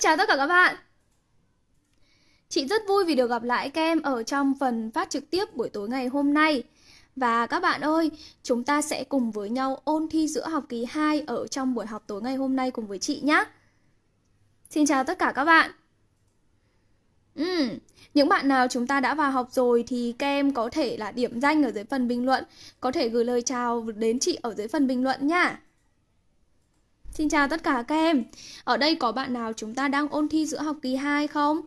Xin chào tất cả các bạn. Chị rất vui vì được gặp lại các em ở trong phần phát trực tiếp buổi tối ngày hôm nay. Và các bạn ơi, chúng ta sẽ cùng với nhau ôn thi giữa học kỳ 2 ở trong buổi học tối ngày hôm nay cùng với chị nhé Xin chào tất cả các bạn. Ừ, những bạn nào chúng ta đã vào học rồi thì các em có thể là điểm danh ở dưới phần bình luận Có thể gửi lời chào đến chị ở dưới phần bình luận nha Xin chào tất cả các em Ở đây có bạn nào chúng ta đang ôn thi giữa học kỳ 2 không?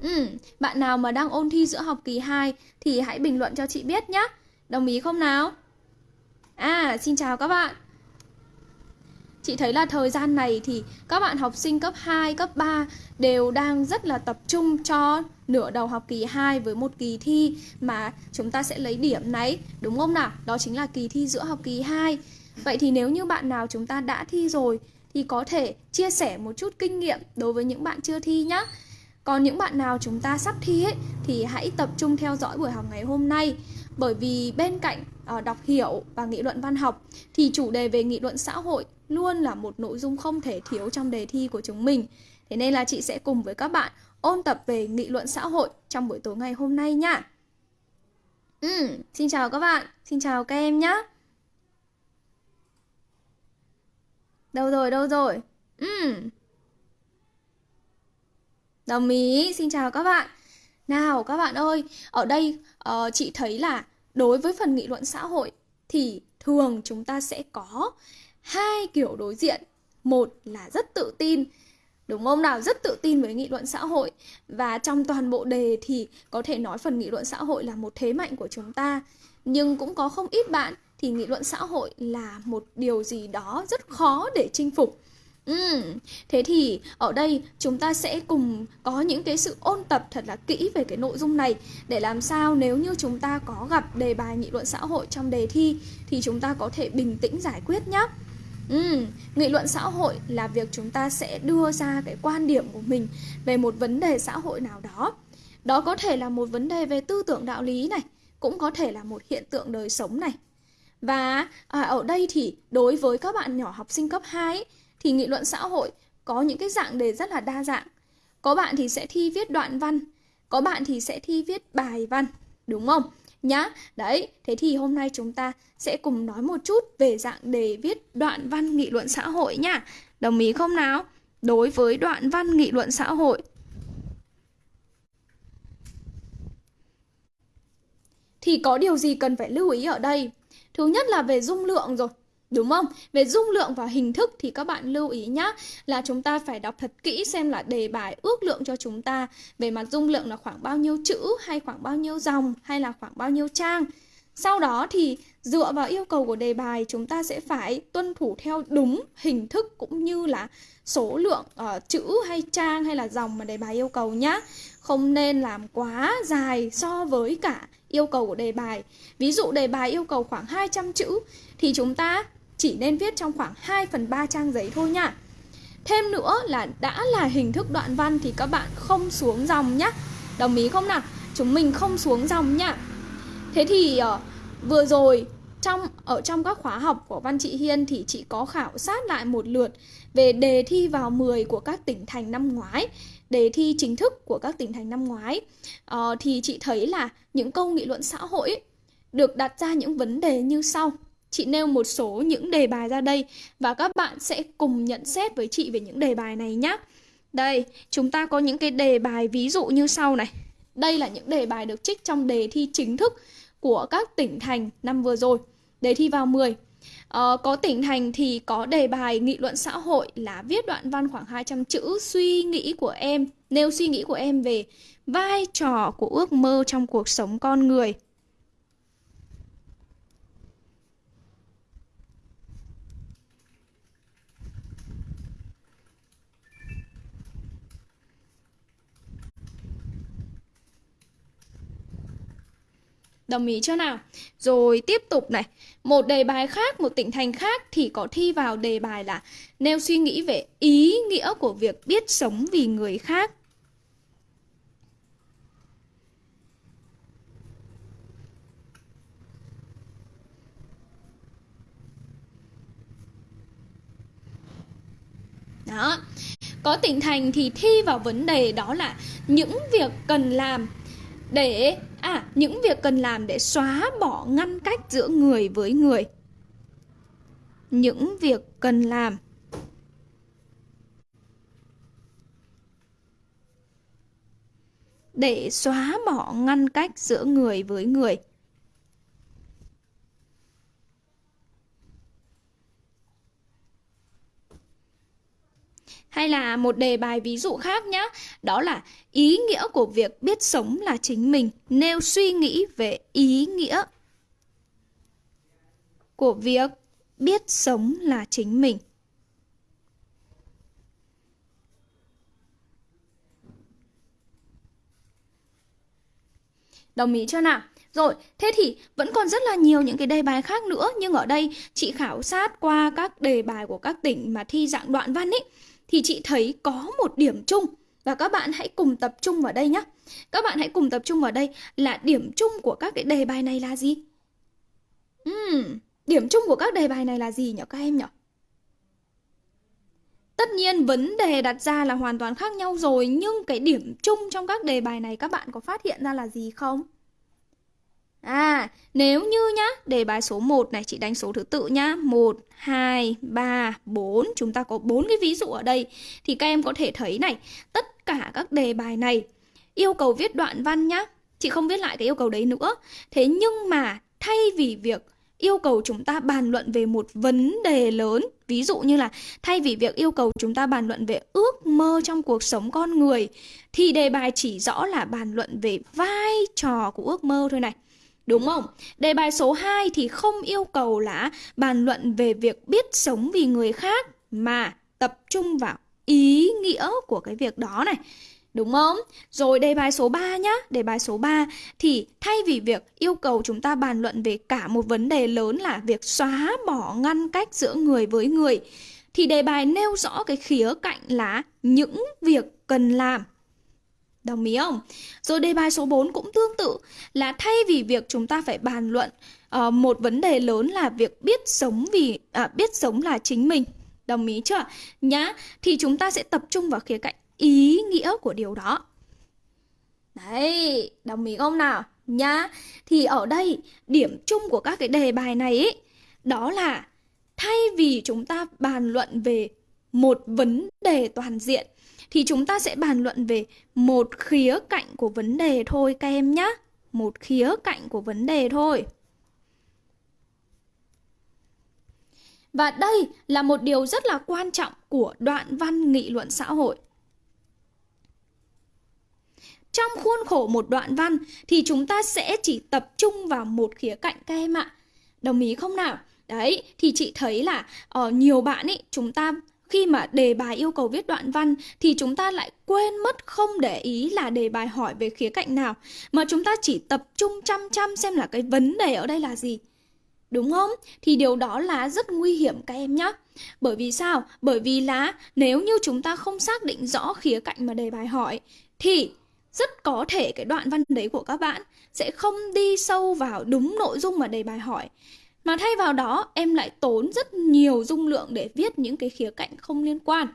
Ừ, bạn nào mà đang ôn thi giữa học kỳ 2 thì hãy bình luận cho chị biết nhé Đồng ý không nào? À, xin chào các bạn Chị thấy là thời gian này thì các bạn học sinh cấp 2, cấp 3 đều đang rất là tập trung cho nửa đầu học kỳ 2 với một kỳ thi mà chúng ta sẽ lấy điểm này, đúng không nào? Đó chính là kỳ thi giữa học kỳ 2. Vậy thì nếu như bạn nào chúng ta đã thi rồi thì có thể chia sẻ một chút kinh nghiệm đối với những bạn chưa thi nhé. Còn những bạn nào chúng ta sắp thi ấy thì hãy tập trung theo dõi buổi học ngày hôm nay bởi vì bên cạnh uh, đọc hiểu và nghị luận văn học thì chủ đề về nghị luận xã hội luôn là một nội dung không thể thiếu trong đề thi của chúng mình. Thế nên là chị sẽ cùng với các bạn ôn tập về nghị luận xã hội trong buổi tối ngày hôm nay nha. Ừ, xin chào các bạn, xin chào các em nhé. Đâu rồi, đâu rồi? Ừ. Đồng ý, xin chào các bạn. Nào các bạn ơi, ở đây uh, chị thấy là đối với phần nghị luận xã hội thì thường chúng ta sẽ có hai kiểu đối diện. Một là rất tự tin, đúng không nào? Rất tự tin với nghị luận xã hội và trong toàn bộ đề thì có thể nói phần nghị luận xã hội là một thế mạnh của chúng ta. Nhưng cũng có không ít bạn thì nghị luận xã hội là một điều gì đó rất khó để chinh phục. Ừ, thế thì ở đây chúng ta sẽ cùng có những cái sự ôn tập thật là kỹ về cái nội dung này để làm sao nếu như chúng ta có gặp đề bài nghị luận xã hội trong đề thi thì chúng ta có thể bình tĩnh giải quyết nhé. Ừ, nghị luận xã hội là việc chúng ta sẽ đưa ra cái quan điểm của mình về một vấn đề xã hội nào đó. Đó có thể là một vấn đề về tư tưởng đạo lý này, cũng có thể là một hiện tượng đời sống này, và à, ở đây thì đối với các bạn nhỏ học sinh cấp 2 ấy, thì nghị luận xã hội có những cái dạng đề rất là đa dạng. Có bạn thì sẽ thi viết đoạn văn, có bạn thì sẽ thi viết bài văn, đúng không? Nhá, đấy, thế thì hôm nay chúng ta sẽ cùng nói một chút về dạng đề viết đoạn văn nghị luận xã hội nhá. Đồng ý không nào? Đối với đoạn văn nghị luận xã hội thì có điều gì cần phải lưu ý ở đây? Thứ nhất là về dung lượng rồi. Đúng không? Về dung lượng và hình thức thì các bạn lưu ý nhá là chúng ta phải đọc thật kỹ xem là đề bài ước lượng cho chúng ta về mặt dung lượng là khoảng bao nhiêu chữ hay khoảng bao nhiêu dòng hay là khoảng bao nhiêu trang. Sau đó thì dựa vào yêu cầu của đề bài chúng ta sẽ phải tuân thủ theo đúng hình thức cũng như là số lượng uh, chữ hay trang hay là dòng mà đề bài yêu cầu nhá. Không nên làm quá dài so với cả yêu cầu của đề bài. Ví dụ đề bài yêu cầu khoảng 200 chữ thì chúng ta chỉ nên viết trong khoảng 2 phần 3 trang giấy thôi nha. Thêm nữa là đã là hình thức đoạn văn thì các bạn không xuống dòng nhá. Đồng ý không nào? Chúng mình không xuống dòng nhá. Thế thì uh, vừa rồi trong ở trong các khóa học của Văn Chị Hiên thì chị có khảo sát lại một lượt về đề thi vào 10 của các tỉnh thành năm ngoái đề thi chính thức của các tỉnh thành năm ngoái. Uh, thì chị thấy là những câu nghị luận xã hội ấy, được đặt ra những vấn đề như sau. Chị nêu một số những đề bài ra đây và các bạn sẽ cùng nhận xét với chị về những đề bài này nhé đây chúng ta có những cái đề bài ví dụ như sau này. Đây là những đề bài được trích trong đề thi chính thức của các tỉnh thành năm vừa rồi. Đề thi vào 10 Ờ, có tỉnh thành thì có đề bài nghị luận xã hội là viết đoạn văn khoảng 200 chữ suy nghĩ của em, nêu suy nghĩ của em về vai trò của ước mơ trong cuộc sống con người. Đồng ý chưa nào? Rồi tiếp tục này, một đề bài khác, một tỉnh thành khác thì có thi vào đề bài là nêu suy nghĩ về ý nghĩa của việc biết sống vì người khác. Đó. Có tỉnh thành thì thi vào vấn đề đó là những việc cần làm để à những việc cần làm để xóa bỏ ngăn cách giữa người với người. Những việc cần làm để xóa bỏ ngăn cách giữa người với người. Hay là một đề bài ví dụ khác nhé, đó là ý nghĩa của việc biết sống là chính mình, nêu suy nghĩ về ý nghĩa của việc biết sống là chính mình. Đồng ý chưa nào? Rồi, thế thì vẫn còn rất là nhiều những cái đề bài khác nữa Nhưng ở đây chị khảo sát qua các đề bài của các tỉnh mà thi dạng đoạn văn ấy thì chị thấy có một điểm chung Và các bạn hãy cùng tập trung vào đây nhé Các bạn hãy cùng tập trung vào đây là điểm chung của các cái đề bài này là gì? Uhm, điểm chung của các đề bài này là gì nhỉ các em nhỉ? Tất nhiên vấn đề đặt ra là hoàn toàn khác nhau rồi Nhưng cái điểm chung trong các đề bài này các bạn có phát hiện ra là gì không? À, nếu như nhá, đề bài số 1 này chị đánh số thứ tự nhá. 1, 2, 3, 4. Chúng ta có bốn cái ví dụ ở đây. Thì các em có thể thấy này, tất cả các đề bài này yêu cầu viết đoạn văn nhá. Chị không viết lại cái yêu cầu đấy nữa. Thế nhưng mà thay vì việc yêu cầu chúng ta bàn luận về một vấn đề lớn ví dụ như là thay vì việc yêu cầu chúng ta bàn luận về ước mơ trong cuộc sống con người thì đề bài chỉ rõ là bàn luận về vai trò của ước mơ thôi này Đúng không? Đề bài số 2 thì không yêu cầu là bàn luận về việc biết sống vì người khác mà tập trung vào ý nghĩa của cái việc đó này. Đúng không? Rồi đề bài số 3 nhá, đề bài số 3 thì thay vì việc yêu cầu chúng ta bàn luận về cả một vấn đề lớn là việc xóa bỏ ngăn cách giữa người với người thì đề bài nêu rõ cái khía cạnh là những việc cần làm Đồng ý không? Rồi đề bài số 4 cũng tương tự là thay vì việc chúng ta phải bàn luận uh, một vấn đề lớn là việc biết sống vì à, biết sống là chính mình. Đồng ý chưa? Nhá, thì chúng ta sẽ tập trung vào khía cạnh ý nghĩa của điều đó. Đấy, đồng ý không nào? Nhá, thì ở đây điểm chung của các cái đề bài này ấy, đó là thay vì chúng ta bàn luận về một vấn đề toàn diện thì chúng ta sẽ bàn luận về một khía cạnh của vấn đề thôi các em nhé. Một khía cạnh của vấn đề thôi. Và đây là một điều rất là quan trọng của đoạn văn nghị luận xã hội. Trong khuôn khổ một đoạn văn thì chúng ta sẽ chỉ tập trung vào một khía cạnh các em ạ. Đồng ý không nào? Đấy, thì chị thấy là ở uh, nhiều bạn ấy chúng ta khi mà đề bài yêu cầu viết đoạn văn thì chúng ta lại quên mất không để ý là đề bài hỏi về khía cạnh nào, mà chúng ta chỉ tập trung chăm chăm xem là cái vấn đề ở đây là gì. Đúng không? Thì điều đó là rất nguy hiểm các em nhé. Bởi vì sao? Bởi vì là nếu như chúng ta không xác định rõ khía cạnh mà đề bài hỏi, thì rất có thể cái đoạn văn đấy của các bạn sẽ không đi sâu vào đúng nội dung mà đề bài hỏi mà thay vào đó em lại tốn rất nhiều dung lượng để viết những cái khía cạnh không liên quan.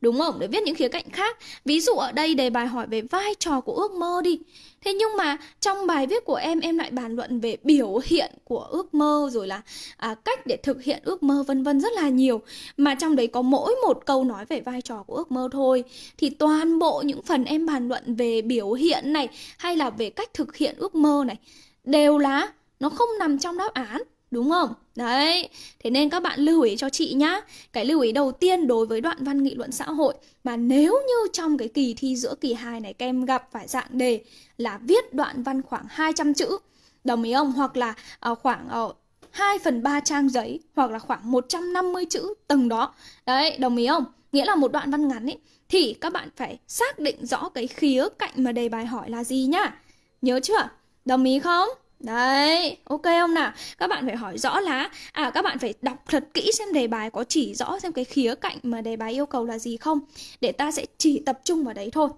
Đúng không? Để viết những khía cạnh khác. Ví dụ ở đây đề bài hỏi về vai trò của ước mơ đi. Thế nhưng mà trong bài viết của em Em lại bàn luận về biểu hiện của ước mơ Rồi là à, cách để thực hiện ước mơ vân vân rất là nhiều. Mà trong đấy có mỗi một câu nói về vai trò của ước mơ thôi. Thì toàn bộ những phần em bàn luận về biểu hiện này Hay là về cách thực hiện ước mơ này Đều là nó không nằm trong đáp án. Đúng không? Đấy, thế nên các bạn lưu ý cho chị nhá Cái lưu ý đầu tiên đối với đoạn văn nghị luận xã hội Mà nếu như trong cái kỳ thi giữa kỳ 2 này các em gặp phải dạng đề Là viết đoạn văn khoảng 200 chữ Đồng ý không? Hoặc là uh, khoảng ờ, uh, 2 phần 3 trang giấy Hoặc là khoảng 150 chữ từng đó Đấy, đồng ý không? Nghĩa là một đoạn văn ngắn ấy Thì các bạn phải xác định rõ cái khía cạnh mà đề bài hỏi là gì nhá Nhớ chưa? Đồng ý không? Đấy, ok không nào? Các bạn phải hỏi rõ là à các bạn phải đọc thật kỹ xem đề bài có chỉ rõ xem cái khía cạnh mà đề bài yêu cầu là gì không để ta sẽ chỉ tập trung vào đấy thôi.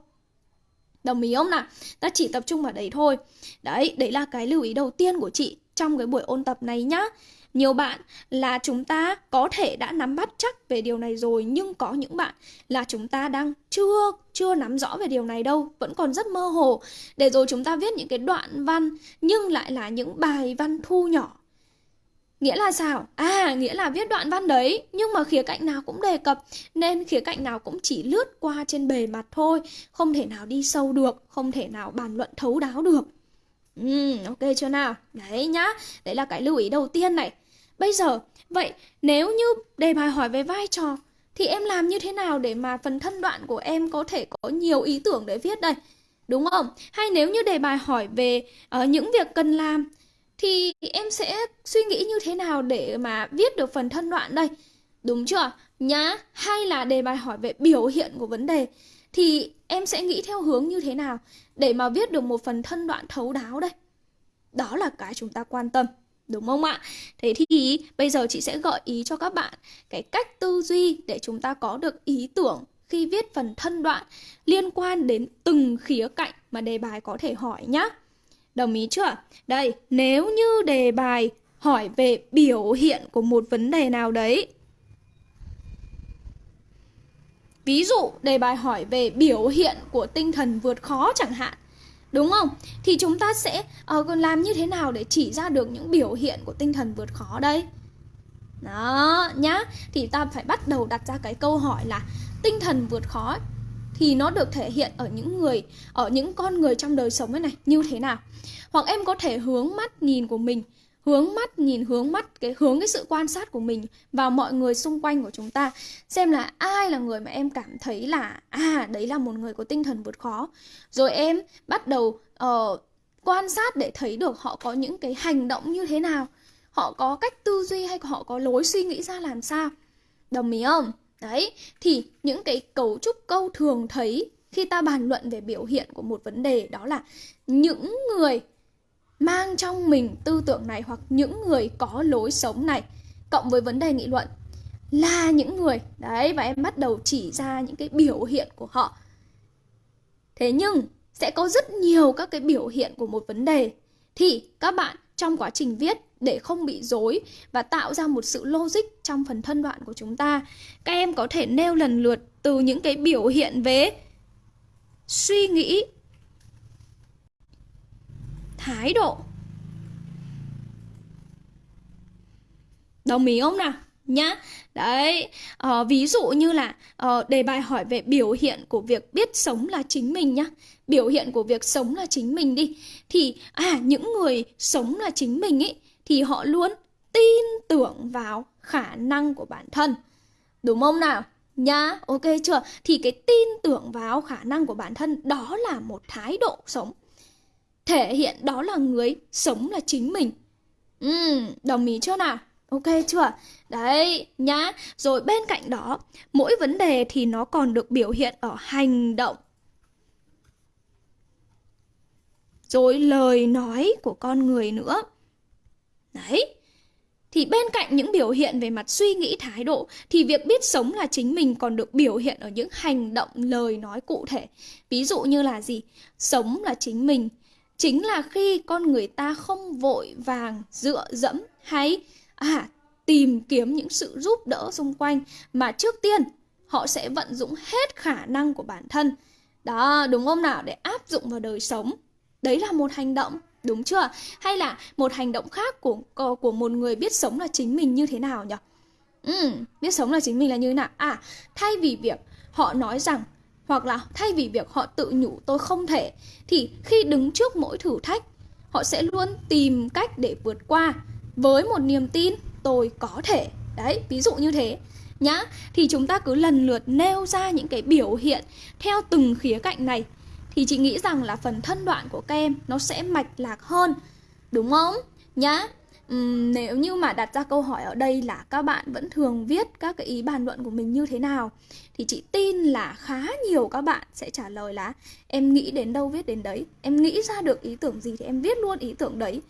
Đồng ý không nào? Ta chỉ tập trung vào đấy thôi. Đấy, đấy là cái lưu ý đầu tiên của chị trong cái buổi ôn tập này nhá nhiều bạn là chúng ta có thể đã nắm bắt chắc về điều này rồi nhưng có những bạn là chúng ta đang chưa chưa nắm rõ về điều này đâu, vẫn còn rất mơ hồ. Để rồi chúng ta viết những cái đoạn văn nhưng lại là những bài văn thu nhỏ Nghĩa là sao? À, nghĩa là viết đoạn văn đấy Nhưng mà khía cạnh nào cũng đề cập Nên khía cạnh nào cũng chỉ lướt qua trên bề mặt thôi Không thể nào đi sâu được Không thể nào bàn luận thấu đáo được Ừ, ok chưa nào? Đấy nhá Đấy là cái lưu ý đầu tiên này Bây giờ, vậy nếu như đề bài hỏi về vai trò Thì em làm như thế nào để mà phần thân đoạn của em có thể có nhiều ý tưởng để viết đây? Đúng không? Hay nếu như đề bài hỏi về uh, những việc cần làm thì em sẽ suy nghĩ như thế nào để mà viết được phần thân đoạn đây? Đúng chưa? Nhá, hay là đề bài hỏi về biểu hiện của vấn đề thì em sẽ nghĩ theo hướng như thế nào để mà viết được một phần thân đoạn thấu đáo đây? Đó là cái chúng ta quan tâm. Đúng không ạ? Thế thì bây giờ chị sẽ gợi ý cho các bạn cái cách tư duy để chúng ta có được ý tưởng khi viết phần thân đoạn liên quan đến từng khía cạnh mà đề bài có thể hỏi nhé. Đồng ý chưa? Đây, nếu như đề bài hỏi về biểu hiện của một vấn đề nào đấy. Ví dụ, đề bài hỏi về biểu hiện của tinh thần vượt khó chẳng hạn. Đúng không? Thì chúng ta sẽ uh, làm như thế nào để chỉ ra được những biểu hiện của tinh thần vượt khó đây? Đó, nhá. Thì ta phải bắt đầu đặt ra cái câu hỏi là tinh thần vượt khó thì nó được thể hiện ở những người ở những con người trong đời sống ấy này như thế nào hoặc em có thể hướng mắt nhìn của mình hướng mắt nhìn hướng mắt cái hướng cái sự quan sát của mình vào mọi người xung quanh của chúng ta. Xem là ai là người mà em cảm thấy là à đấy là một người có tinh thần vượt khó. Rồi em bắt đầu uh, quan sát để thấy được họ có những cái hành động như thế nào. Họ có cách tư duy hay họ có lối suy nghĩ ra làm sao. Đồng ý không? Đấy, thì những cái cấu trúc câu thường thấy khi ta bàn luận về biểu hiện của một vấn đề đó là những người mang trong mình tư tưởng này hoặc những người có lối sống này. Cộng với vấn đề nghị luận. Là những người đấy và em bắt đầu chỉ ra những cái biểu hiện của họ. Thế nhưng sẽ có rất nhiều các cái biểu hiện của một vấn đề. Thì các bạn trong quá trình viết để không bị dối và tạo ra một sự logic trong phần thân đoạn của chúng ta. Các em có thể nêu lần lượt từ những cái biểu hiện về suy nghĩ, thái độ. Đồng ý không nào? Nhá. Đấy, uh, ví dụ như là uh, đề bài hỏi về biểu hiện của việc biết sống là chính mình nhá. Biểu hiện của việc sống là chính mình đi. Thì à những người sống là chính mình ấy thì họ luôn tin tưởng vào khả năng của bản thân. Đúng không nào? Nhá, ok chưa? Thì cái tin tưởng vào khả năng của bản thân đó là một thái độ sống. Thể hiện đó là người sống là chính mình. Ừ, đồng ý chưa nào? Ok chưa? Đấy, nhá. Rồi bên cạnh đó, mỗi vấn đề thì nó còn được biểu hiện ở hành động. Rồi lời nói của con người nữa. Đấy. Thì bên cạnh những biểu hiện về mặt suy nghĩ thái độ thì việc biết sống là chính mình còn được biểu hiện ở những hành động lời nói cụ thể. Ví dụ như là gì? Sống là chính mình. Chính là khi con người ta không vội vàng dựa dẫm hay à tìm kiếm những sự giúp đỡ xung quanh mà trước tiên họ sẽ vận dụng hết khả năng của bản thân. Đó, đúng không nào? Để áp dụng vào đời sống. Đấy là một hành động Đúng chưa? Hay là một hành động khác của của một người biết sống là chính mình như thế nào nhỉ? Ừ, biết sống là chính mình là như thế nào? À, thay vì việc họ nói rằng hoặc là thay vì việc họ tự nhủ tôi không thể thì khi đứng trước mỗi thử thách họ sẽ luôn tìm cách để vượt qua với một niềm tin tôi có thể. Đấy, ví dụ như thế nhá. Thì chúng ta cứ lần lượt nêu ra những cái biểu hiện theo từng khía cạnh này thì chị nghĩ rằng là phần thân đoạn của các em nó sẽ mạch lạc hơn đúng không nhá uhm, nếu như mà đặt ra câu hỏi ở đây là các bạn vẫn thường viết các cái ý bàn luận của mình như thế nào thì chị tin là khá nhiều các bạn sẽ trả lời là em nghĩ đến đâu viết đến đấy em nghĩ ra được ý tưởng gì thì em viết luôn ý tưởng đấy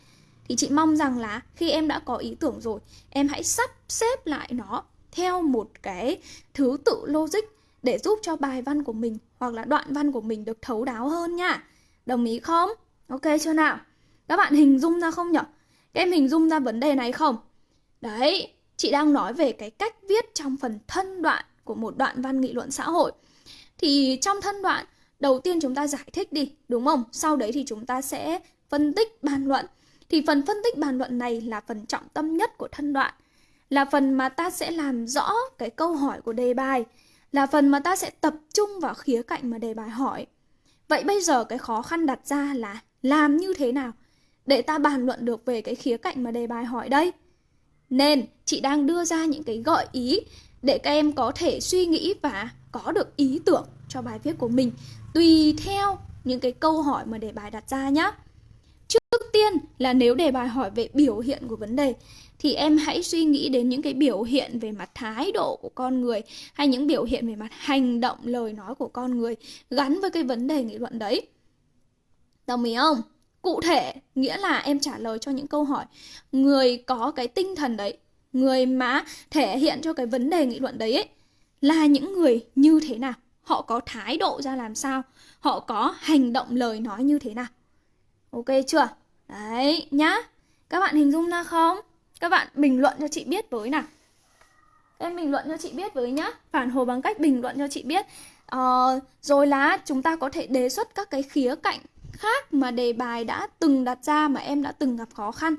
thì chị mong rằng là khi em đã có ý tưởng rồi em hãy sắp xếp lại nó theo một cái thứ tự logic để giúp cho bài văn của mình hoặc là đoạn văn của mình được thấu đáo hơn nha. Đồng ý không? Ok chưa nào? Các bạn hình dung ra không nhỉ? Các em hình dung ra vấn đề này không? Đấy, chị đang nói về cái cách viết trong phần thân đoạn của một đoạn văn nghị luận xã hội. Thì trong thân đoạn, đầu tiên chúng ta giải thích đi, đúng không? Sau đấy thì chúng ta sẽ phân tích bàn luận. Thì phần phân tích bàn luận này là phần trọng tâm nhất của thân đoạn. Là phần mà ta sẽ làm rõ cái câu hỏi của đề bài. Là phần mà ta sẽ tập trung vào khía cạnh mà đề bài hỏi. Vậy bây giờ cái khó khăn đặt ra là làm như thế nào để ta bàn luận được về cái khía cạnh mà đề bài hỏi đây? Nên, chị đang đưa ra những cái gợi ý để các em có thể suy nghĩ và có được ý tưởng cho bài viết của mình, tùy theo những cái câu hỏi mà đề bài đặt ra nhé. Trước tiên là nếu đề bài hỏi về biểu hiện của vấn đề, thì em hãy suy nghĩ đến những cái biểu hiện về mặt thái độ của con người hay những biểu hiện về mặt hành động, lời nói của con người gắn với cái vấn đề nghị luận đấy. Đồng ý không? Cụ thể nghĩa là em trả lời cho những câu hỏi người có cái tinh thần đấy, người mà thể hiện cho cái vấn đề nghị luận đấy ấy, là những người như thế nào? Họ có thái độ ra làm sao? Họ có hành động lời nói như thế nào? Ok chưa? Đấy nhá. Các bạn hình dung ra không? Các bạn bình luận cho chị biết với nào. Em bình luận cho chị biết với nhá. Phản hồi bằng cách bình luận cho chị biết. Ờ, rồi là chúng ta có thể đề xuất các cái khía cạnh khác mà đề bài đã từng đặt ra mà em đã từng gặp khó khăn.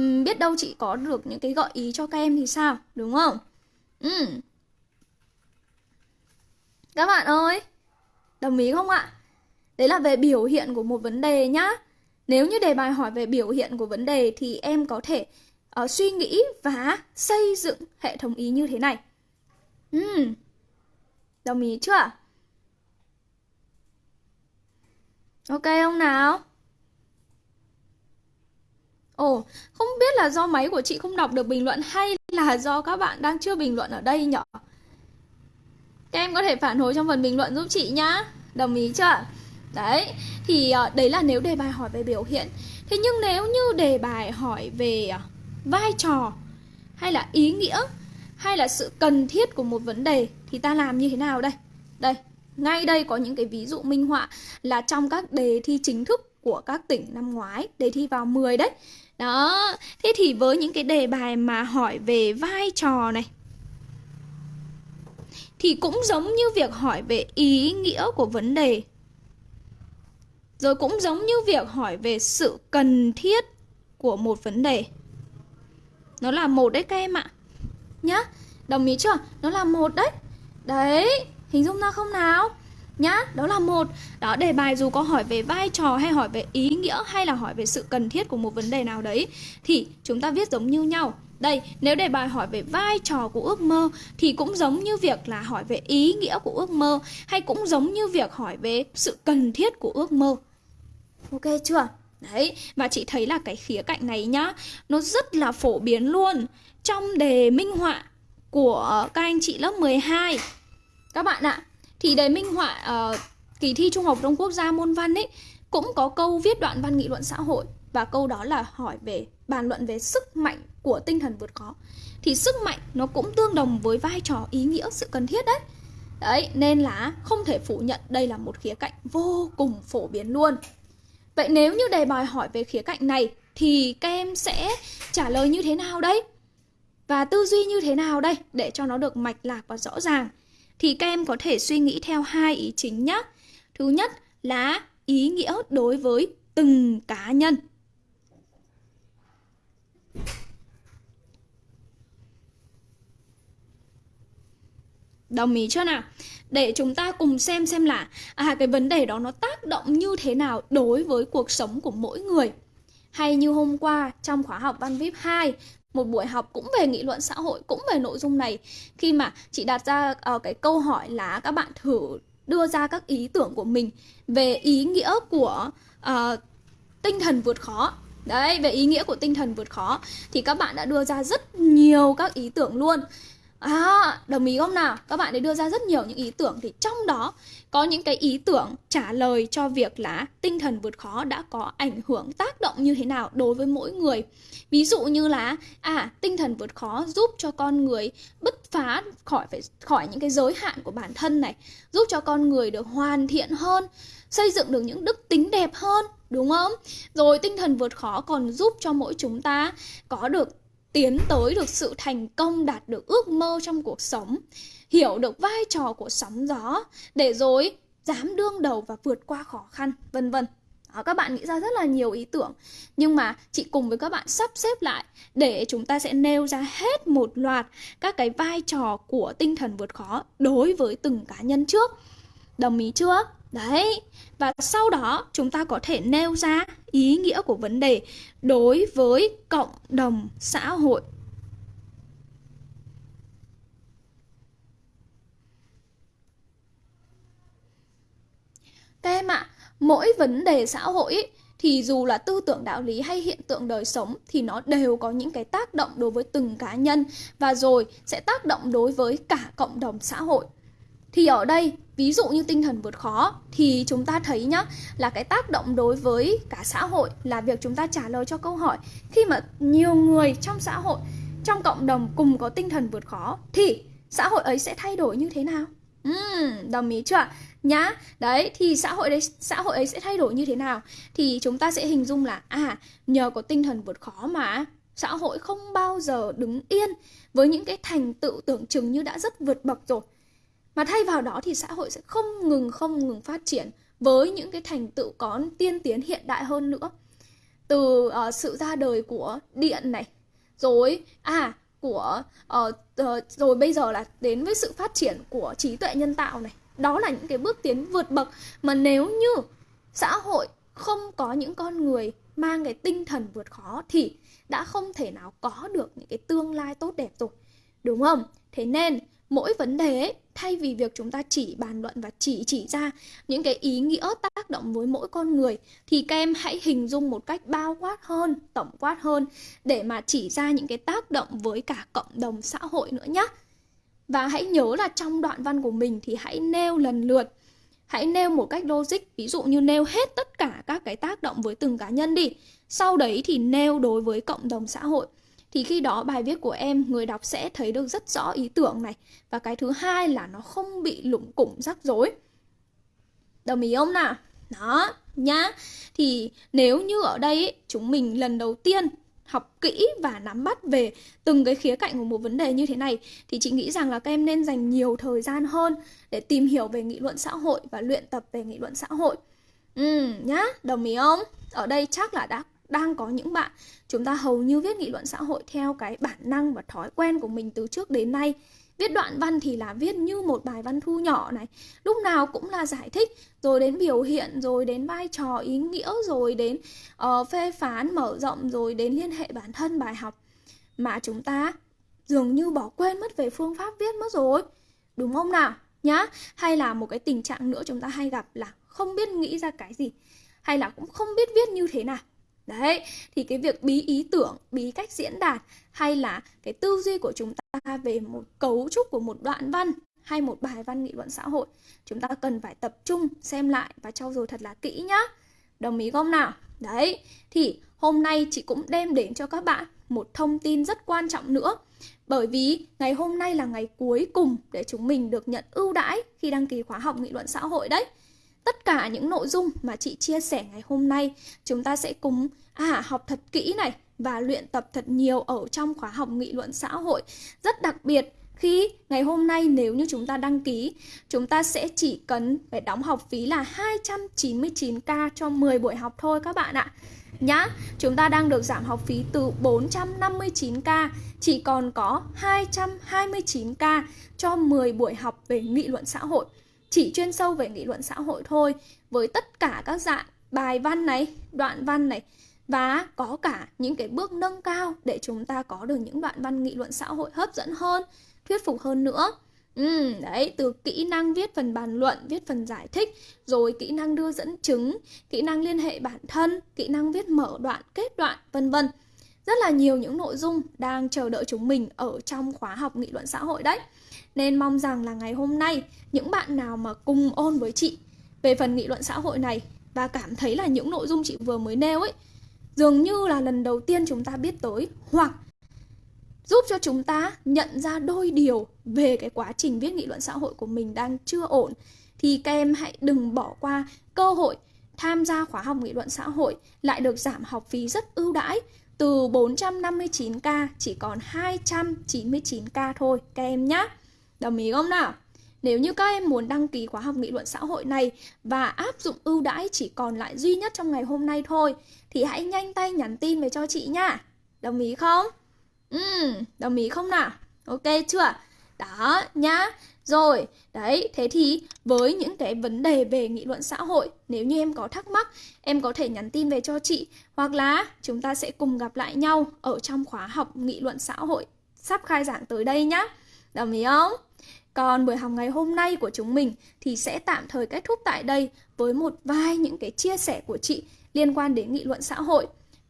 Uhm, biết đâu chị có được những cái gợi ý cho các em thì sao, đúng không? Uhm. Các bạn ơi, đồng ý không ạ? Đấy là về biểu hiện của một vấn đề nhá. Nếu như đề bài hỏi về biểu hiện của vấn đề thì em có thể uh, suy nghĩ và xây dựng hệ thống ý như thế này. Uhm. Đồng ý chưa? Ok không nào? Ồ, không biết là do máy của chị không đọc được bình luận hay là do các bạn đang chưa bình luận ở đây nhở? Các em có thể phản hồi trong phần bình luận giúp chị nhá. Đồng ý chưa? Đấy, thì ờ, đấy là nếu đề bài hỏi về biểu hiện. Thế nhưng nếu như đề bài hỏi về ờ, vai trò hay là ý nghĩa hay là sự cần thiết của một vấn đề thì ta làm như thế nào đây? Đây, ngay đây có những cái ví dụ minh họa là trong các đề thi chính thức của các tỉnh năm ngoái, đề thi vào 10 đấy. Đó, thế thì với những cái đề bài mà hỏi về vai trò này thì cũng giống như việc hỏi về ý nghĩa của vấn đề. Rồi cũng giống như việc hỏi về sự cần thiết của một vấn đề. Nó là một đấy các em ạ. Nhá, đồng ý chưa? Nó là một đấy. Đấy, Hình dung ra không nào? Nhá, đó là một Đó, đề bài dù có hỏi về vai trò hay hỏi về ý nghĩa hay là hỏi về sự cần thiết của một vấn đề nào đấy Thì chúng ta viết giống như nhau đây, nếu đề bài hỏi về vai trò của ước mơ thì cũng giống như việc là hỏi về ý nghĩa của ước mơ hay cũng giống như việc hỏi về sự cần thiết của ước mơ. Ok chưa? Đấy, và chị thấy là cái khía cạnh này nhá, nó rất là phổ biến luôn trong đề minh họa của các anh chị lớp 12. Các bạn ạ, thì đề minh họa uh, kỳ thi Trung học trong Quốc gia môn văn ấy cũng có câu viết đoạn văn nghị luận xã hội và câu đó là hỏi về bàn luận về sức mạnh của tinh thần vượt khó. Thì sức mạnh nó cũng tương đồng với vai trò ý nghĩa sự cần thiết đấy. Đấy, nên là không thể phủ nhận đây là một khía cạnh vô cùng phổ biến luôn. Vậy nếu như đề bài hỏi về khía cạnh này thì các em sẽ trả lời như thế nào đây? Và tư duy như thế nào đây để cho nó được mạch lạc và rõ ràng? Thì các em có thể suy nghĩ theo hai ý chính nhé. Thứ nhất là ý nghĩa đối với từng cá nhân. Đồng ý chưa nào? Để chúng ta cùng xem xem là à cái vấn đề đó nó tác động như thế nào đối với cuộc sống của mỗi người. Hay như hôm qua trong khóa học Văn VIP 2 một buổi học cũng về nghị luận xã hội cũng về nội dung này. Khi mà chị đặt ra uh, cái câu hỏi là các bạn thử đưa ra các ý tưởng của mình về ý nghĩa của uh, tinh thần vượt khó. Đấy về ý nghĩa của tinh thần vượt khó thì các bạn đã đưa ra rất nhiều các ý tưởng luôn. À, đồng ý không nào? Các bạn ấy đưa ra rất nhiều những ý tưởng thì trong đó có những cái ý tưởng trả lời cho việc là tinh thần vượt khó đã có ảnh hưởng tác động như thế nào đối với mỗi người. Ví dụ như là à, tinh thần vượt khó giúp cho con người bứt phá khỏi phải khỏi những cái giới hạn của bản thân này, giúp cho con người được hoàn thiện hơn, xây dựng được những đức tính đẹp hơn, đúng không? Rồi tinh thần vượt khó còn giúp cho mỗi chúng ta có được tiến tới được sự thành công, đạt được ước mơ trong cuộc sống, hiểu được vai trò của sóng gió để rồi dám đương đầu và vượt qua khó khăn, vân vân. Đó, các bạn nghĩ ra rất là nhiều ý tưởng. Nhưng mà chị cùng với các bạn sắp xếp lại để chúng ta sẽ nêu ra hết một loạt các cái vai trò của tinh thần vượt khó đối với từng cá nhân trước. Đồng ý chưa? Đấy và sau đó chúng ta có thể nêu ra ý nghĩa của vấn đề đối với cộng đồng xã hội Các em ạ, mỗi vấn đề xã hội ý, thì dù là tư tưởng đạo lý hay hiện tượng đời sống thì nó đều có những cái tác động đối với từng cá nhân và rồi sẽ tác động đối với cả cộng đồng xã hội. Thì ở đây, ví dụ như tinh thần vượt khó thì chúng ta thấy nhá là cái tác động đối với cả xã hội là việc chúng ta trả lời cho câu hỏi khi mà nhiều người trong xã hội, trong cộng đồng cùng có tinh thần vượt khó thì xã hội ấy sẽ thay đổi như thế nào? Uhm, đồng ý chưa? nhá đấy thì xã hội đấy xã hội ấy sẽ thay đổi như thế nào thì chúng ta sẽ hình dung là à nhờ có tinh thần vượt khó mà xã hội không bao giờ đứng yên với những cái thành tựu tưởng chừng như đã rất vượt bậc rồi mà thay vào đó thì xã hội sẽ không ngừng không ngừng phát triển với những cái thành tựu có tiên tiến hiện đại hơn nữa. Từ uh, sự ra đời của điện này rồi à của uh, uh, rồi bây giờ là đến với sự phát triển của trí tuệ nhân tạo này. Đó là những cái bước tiến vượt bậc mà nếu như xã hội không có những con người mang cái tinh thần vượt khó thì đã không thể nào có được những cái tương lai tốt đẹp rồi đúng không? Thế nên mỗi vấn đề ấy, thay vì việc chúng ta chỉ bàn luận và chỉ chỉ ra những cái ý nghĩa tác động với mỗi con người thì các em hãy hình dung một cách bao quát hơn tổng quát hơn để mà chỉ ra những cái tác động với cả cộng đồng xã hội nữa nhé và hãy nhớ là trong đoạn văn của mình thì hãy nêu lần lượt Hãy nêu một cách logic, ví dụ như nêu hết tất cả các cái tác động với từng cá nhân đi. Sau đấy thì nêu đối với cộng đồng xã hội. Thì khi đó bài viết của em, người đọc sẽ thấy được rất rõ ý tưởng này Và cái thứ hai là nó không bị lủng củng rắc rối Đồng ý không nào? Đó, nhá Thì nếu như ở đây chúng mình lần đầu tiên học kỹ và nắm bắt về từng cái khía cạnh của một vấn đề như thế này thì chị nghĩ rằng là các em nên dành nhiều thời gian hơn để tìm hiểu về nghị luận xã hội và luyện tập về nghị luận xã hội. Ừ nhá, đồng ý không? Ở đây chắc là đã đang có những bạn. Chúng ta hầu như viết nghị luận xã hội theo cái bản năng và thói quen của mình từ trước đến nay. Viết đoạn văn thì là viết như một bài văn thu nhỏ này. Lúc nào cũng là giải thích Rồi đến biểu hiện, rồi đến vai trò ý nghĩa Rồi đến uh, phê phán, mở rộng Rồi đến liên hệ bản thân bài học. Mà chúng ta dường như bỏ quên mất về phương pháp viết mất rồi. Đúng không nào? Nhá. Hay là một cái tình trạng nữa chúng ta hay gặp là không biết nghĩ ra cái gì. Hay là cũng không biết viết như thế nào. Đấy, thì cái việc bí ý tưởng, bí cách diễn đạt hay là cái tư duy của chúng ta về một cấu trúc của một đoạn văn hay một bài văn nghị luận xã hội, chúng ta cần phải tập trung xem lại và trau dồi thật là kỹ nhá. Đồng ý không nào? Đấy, thì hôm nay chị cũng đem đến cho các bạn một thông tin rất quan trọng nữa. Bởi vì ngày hôm nay là ngày cuối cùng để chúng mình được nhận ưu đãi khi đăng ký khóa học nghị luận xã hội đấy. Tất cả những nội dung mà chị chia sẻ ngày hôm nay chúng ta sẽ cùng à, học thật kỹ này và luyện tập thật nhiều ở trong khóa học nghị luận xã hội. Rất đặc biệt khi ngày hôm nay nếu như chúng ta đăng ký, chúng ta sẽ chỉ cần phải đóng học phí là 299k cho 10 buổi học thôi các bạn ạ. Nhá, chúng ta đang được giảm học phí từ 459k chỉ còn có 229k cho 10 buổi học về nghị luận xã hội chỉ chuyên sâu về nghị luận xã hội thôi với tất cả các dạng bài văn này, đoạn văn này và có cả những cái bước nâng cao để chúng ta có được những đoạn văn nghị luận xã hội hấp dẫn hơn, thuyết phục hơn nữa. Ừ, đấy, từ kỹ năng viết phần bàn luận, viết phần giải thích, rồi kỹ năng đưa dẫn chứng, kỹ năng liên hệ bản thân, kỹ năng viết mở đoạn, kết đoạn, vân vân. Rất là nhiều những nội dung đang chờ đợi chúng mình ở trong khóa học nghị luận xã hội đấy. Nên mong rằng là ngày hôm nay, những bạn nào mà cùng ôn với chị về phần nghị luận xã hội này và cảm thấy là những nội dung chị vừa mới nêu ấy, dường như là lần đầu tiên chúng ta biết tới hoặc giúp cho chúng ta nhận ra đôi điều về cái quá trình viết nghị luận xã hội của mình đang chưa ổn, thì các em hãy đừng bỏ qua cơ hội tham gia khóa học nghị luận xã hội, lại được giảm học phí rất ưu đãi từ 459 ca chỉ còn 299 ca thôi các em nhé. Đồng ý không nào? Nếu như các em muốn đăng ký khóa học nghị luận xã hội này và áp dụng ưu đãi chỉ còn lại duy nhất trong ngày hôm nay thôi thì hãy nhanh tay nhắn tin về cho chị nha. Đồng ý không? Ừ, đồng ý không nào? Ok chưa? Đó nhá. Rồi, đấy, thế thì với những cái vấn đề về nghị luận xã hội, nếu như em có thắc mắc, em có thể nhắn tin về cho chị hoặc là chúng ta sẽ cùng gặp lại nhau ở trong khóa học nghị luận xã hội sắp khai giảng tới đây nhá. Đồng ý không? Còn buổi học ngày hôm nay của chúng mình thì sẽ tạm thời kết thúc tại đây với một vài những cái chia sẻ của chị liên quan đến nghị luận xã hội.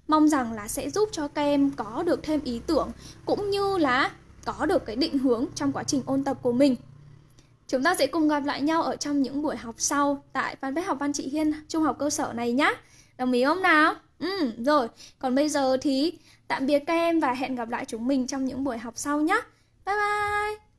Mong rằng là sẽ giúp cho các em có được thêm ý tưởng cũng như là có được cái định hướng trong quá trình ôn tập của mình. Chúng ta sẽ cùng gặp lại nhau ở trong những buổi học sau tại fanpage học văn chị Hiên trung học cơ sở này nhé. Đồng ý không nào? Ừ, rồi. Còn bây giờ thì tạm biệt các em và hẹn gặp lại chúng mình trong những buổi học sau nhé. Bye bye!